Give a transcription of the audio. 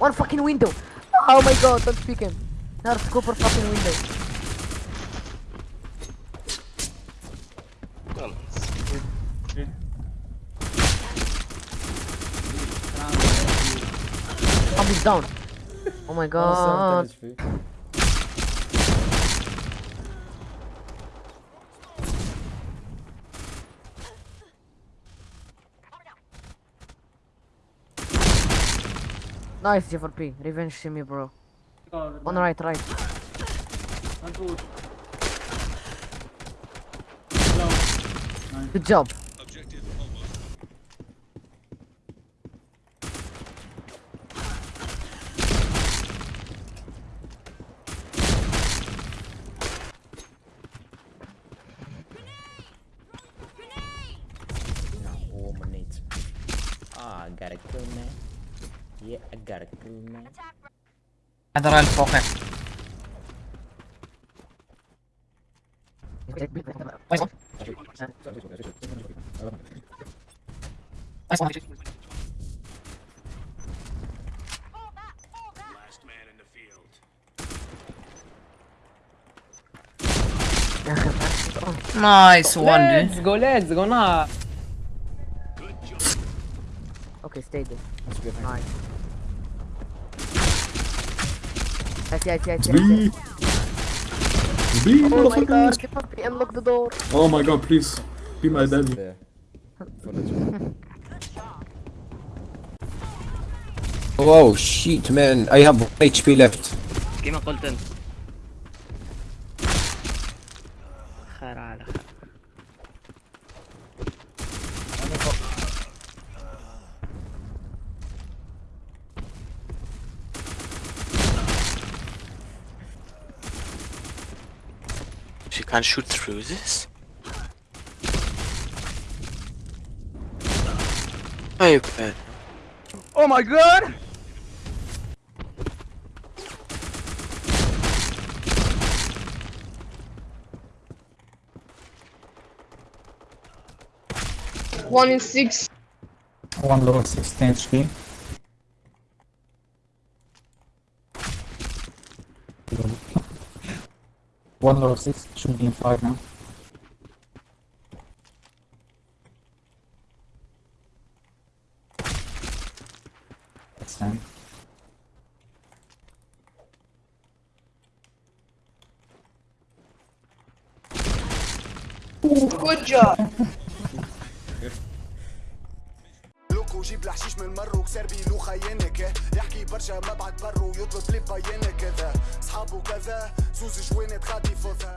One fucking window. Oh my god, don't speak him. Nerf Cooper fucking window. Oh, he's down. Oh my god. Nice, J4P. Revenge to me, bro. On the right, right. Good job. Oh, my needs. Ah, I got a kill, man. Yeah, I got a cool man. I'll focus. Last man in the field. nice one, dude. Let's go, let's go now. Okay, stay there. Nice. Yes, yes, yes, yes, B. yes. B, Oh my motherfucker. god, J4P, unlock the door. Oh my god, please. Be my daddy. There. For the two. Oh shit man, I have HP left. كيما قلت انت خير على خير She can't shoot through this? Oh, you can. Oh my god! One in six. One lower 16 HP. One lower 6 should be in 5 now. That's 10. Good job. لوكو جيب الحشيش من مرو كسر بيلو خيانك يحكي برشا مبعد برو يطلب لي مبينة كذا. صحابه كذا زوز جوانت غادي فوثا